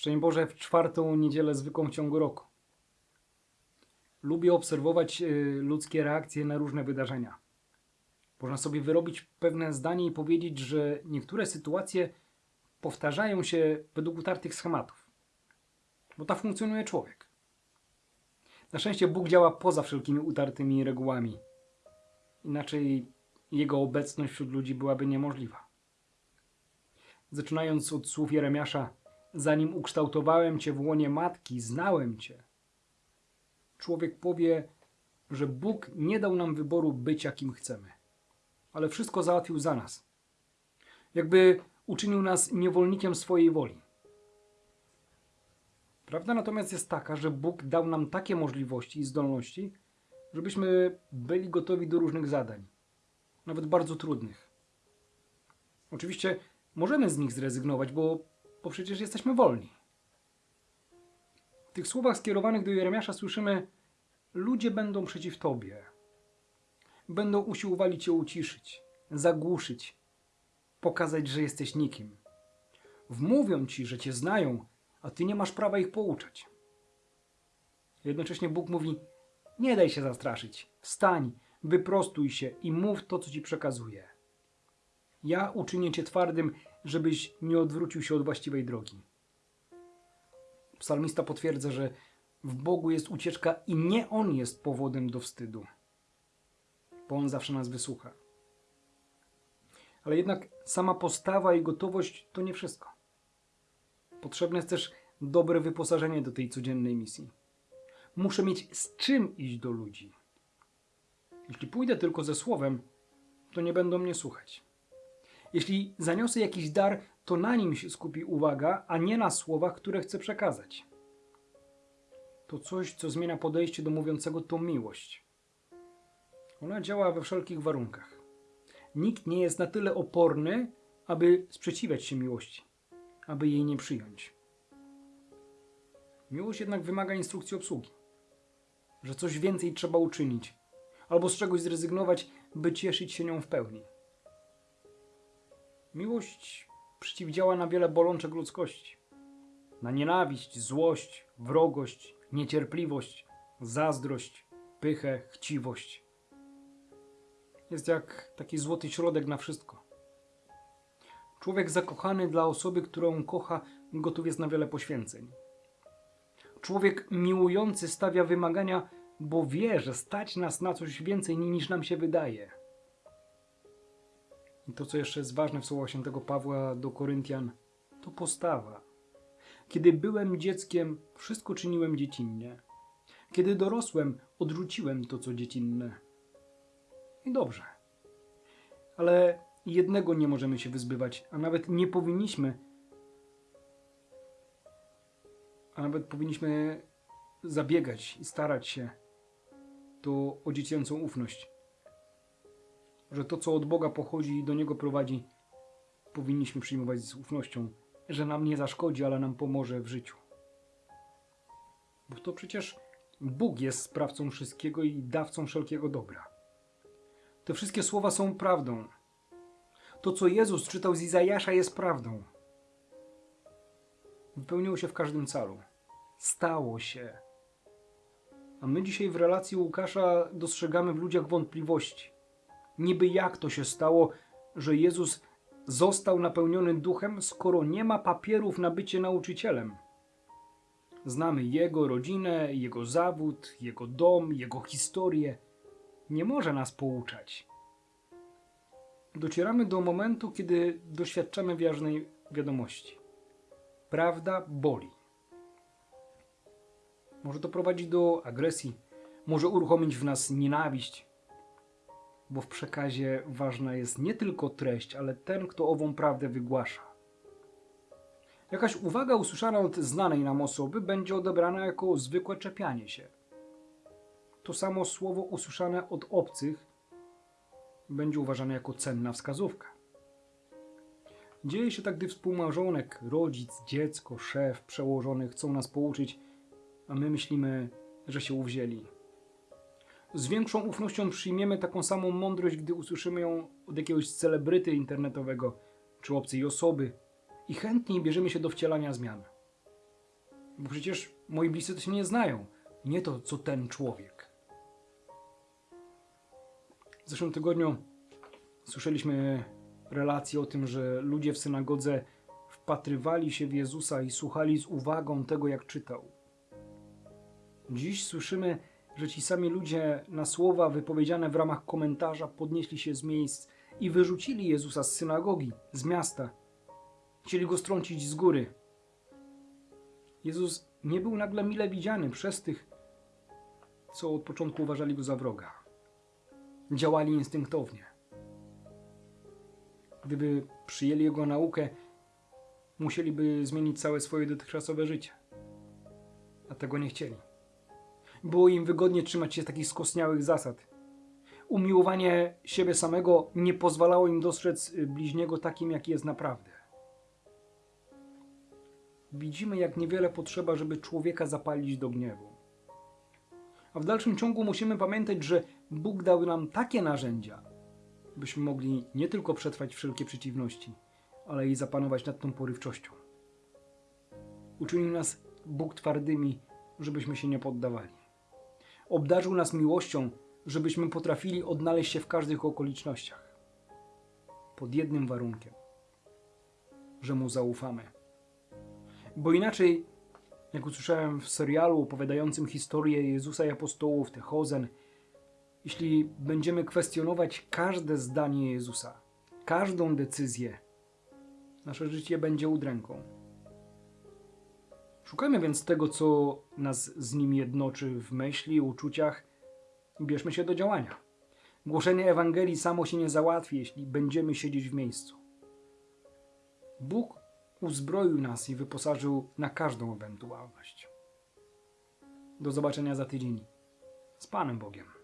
Szczęść Boże w czwartą niedzielę zwykłą w ciągu roku. Lubię obserwować y, ludzkie reakcje na różne wydarzenia. Można sobie wyrobić pewne zdanie i powiedzieć, że niektóre sytuacje powtarzają się według utartych schematów. Bo tak funkcjonuje człowiek. Na szczęście Bóg działa poza wszelkimi utartymi regułami. Inaczej jego obecność wśród ludzi byłaby niemożliwa. Zaczynając od słów Jeremiasza, zanim ukształtowałem cię w łonie matki, znałem cię. Człowiek powie, że Bóg nie dał nam wyboru być jakim chcemy, ale wszystko załatwił za nas. Jakby uczynił nas niewolnikiem swojej woli. Prawda natomiast jest taka, że Bóg dał nam takie możliwości i zdolności, żebyśmy byli gotowi do różnych zadań, nawet bardzo trudnych. Oczywiście możemy z nich zrezygnować, bo, bo przecież jesteśmy wolni. W tych słowach skierowanych do Jeremiasza słyszymy: Ludzie będą przeciw tobie. Będą usiłowali cię uciszyć, zagłuszyć, pokazać, że jesteś nikim. Wmówią ci, że cię znają, a ty nie masz prawa ich pouczać. Jednocześnie Bóg mówi: Nie daj się zastraszyć. Wstań, wyprostuj się i mów to, co ci przekazuję. Ja uczynię cię twardym, żebyś nie odwrócił się od właściwej drogi. Psalmista potwierdza, że w Bogu jest ucieczka i nie On jest powodem do wstydu, bo On zawsze nas wysłucha. Ale jednak sama postawa i gotowość to nie wszystko. Potrzebne jest też dobre wyposażenie do tej codziennej misji. Muszę mieć z czym iść do ludzi. Jeśli pójdę tylko ze słowem, to nie będą mnie słuchać. Jeśli zaniosę jakiś dar, to na nim się skupi uwaga, a nie na słowach, które chcę przekazać. To coś, co zmienia podejście do mówiącego, to miłość. Ona działa we wszelkich warunkach. Nikt nie jest na tyle oporny, aby sprzeciwiać się miłości, aby jej nie przyjąć. Miłość jednak wymaga instrukcji obsługi, że coś więcej trzeba uczynić, albo z czegoś zrezygnować, by cieszyć się nią w pełni. Miłość przeciwdziała na wiele bolączek ludzkości. Na nienawiść, złość, wrogość, niecierpliwość, zazdrość, pychę, chciwość. Jest jak taki złoty środek na wszystko. Człowiek zakochany dla osoby, którą kocha, gotów jest na wiele poświęceń. Człowiek miłujący stawia wymagania, bo wie, że stać nas na coś więcej niż nam się wydaje. I to, co jeszcze jest ważne w słowach świętego Pawła do Koryntian, to postawa. Kiedy byłem dzieckiem, wszystko czyniłem dziecinnie. Kiedy dorosłem, odrzuciłem to, co dziecinne. I dobrze. Ale jednego nie możemy się wyzbywać, a nawet nie powinniśmy. A nawet powinniśmy zabiegać i starać się to o dziecięcą ufność że to, co od Boga pochodzi i do Niego prowadzi, powinniśmy przyjmować z ufnością, że nam nie zaszkodzi, ale nam pomoże w życiu. Bo to przecież Bóg jest sprawcą wszystkiego i dawcą wszelkiego dobra. Te wszystkie słowa są prawdą. To, co Jezus czytał z Izajasza, jest prawdą. Wypełniło się w każdym calu. Stało się. A my dzisiaj w relacji Łukasza dostrzegamy w ludziach wątpliwości Niby jak to się stało, że Jezus został napełniony duchem, skoro nie ma papierów na bycie nauczycielem? Znamy jego rodzinę, jego zawód, jego dom, jego historię. Nie może nas pouczać. Docieramy do momentu, kiedy doświadczamy ważnej wiadomości. Prawda boli. Może to prowadzić do agresji, może uruchomić w nas nienawiść, bo w przekazie ważna jest nie tylko treść, ale ten, kto ową prawdę wygłasza. Jakaś uwaga usłyszana od znanej nam osoby będzie odebrana jako zwykłe czepianie się. To samo słowo usłyszane od obcych będzie uważane jako cenna wskazówka. Dzieje się tak, gdy współmałżonek, rodzic, dziecko, szef, przełożony chcą nas pouczyć, a my myślimy, że się uwzięli z większą ufnością przyjmiemy taką samą mądrość, gdy usłyszymy ją od jakiegoś celebryty internetowego czy obcej osoby i chętniej bierzemy się do wcielania zmian. Bo przecież moi bliscy to się nie znają. Nie to, co ten człowiek. W zeszłym tygodniu słyszeliśmy relacje o tym, że ludzie w synagodze wpatrywali się w Jezusa i słuchali z uwagą tego, jak czytał. Dziś słyszymy, że ci sami ludzie na słowa wypowiedziane w ramach komentarza podnieśli się z miejsc i wyrzucili Jezusa z synagogi, z miasta. Chcieli go strącić z góry. Jezus nie był nagle mile widziany przez tych, co od początku uważali go za wroga. Działali instynktownie. Gdyby przyjęli jego naukę, musieliby zmienić całe swoje dotychczasowe życie. A tego nie chcieli. Było im wygodnie trzymać się takich skostniałych zasad. Umiłowanie siebie samego nie pozwalało im dostrzec y, bliźniego takim, jaki jest naprawdę. Widzimy, jak niewiele potrzeba, żeby człowieka zapalić do gniewu. A w dalszym ciągu musimy pamiętać, że Bóg dał nam takie narzędzia, byśmy mogli nie tylko przetrwać wszelkie przeciwności, ale i zapanować nad tą porywczością. Uczynił nas Bóg twardymi, żebyśmy się nie poddawali. Obdarzył nas miłością, żebyśmy potrafili odnaleźć się w każdych okolicznościach. Pod jednym warunkiem, że Mu zaufamy. Bo inaczej, jak usłyszałem w serialu opowiadającym historię Jezusa i apostołów, Techozen, jeśli będziemy kwestionować każde zdanie Jezusa, każdą decyzję, nasze życie będzie udręką. Szukajmy więc tego, co nas z nim jednoczy w myśli, uczuciach i bierzmy się do działania. Głoszenie Ewangelii samo się nie załatwi, jeśli będziemy siedzieć w miejscu. Bóg uzbroił nas i wyposażył na każdą ewentualność. Do zobaczenia za tydzień. Z Panem Bogiem.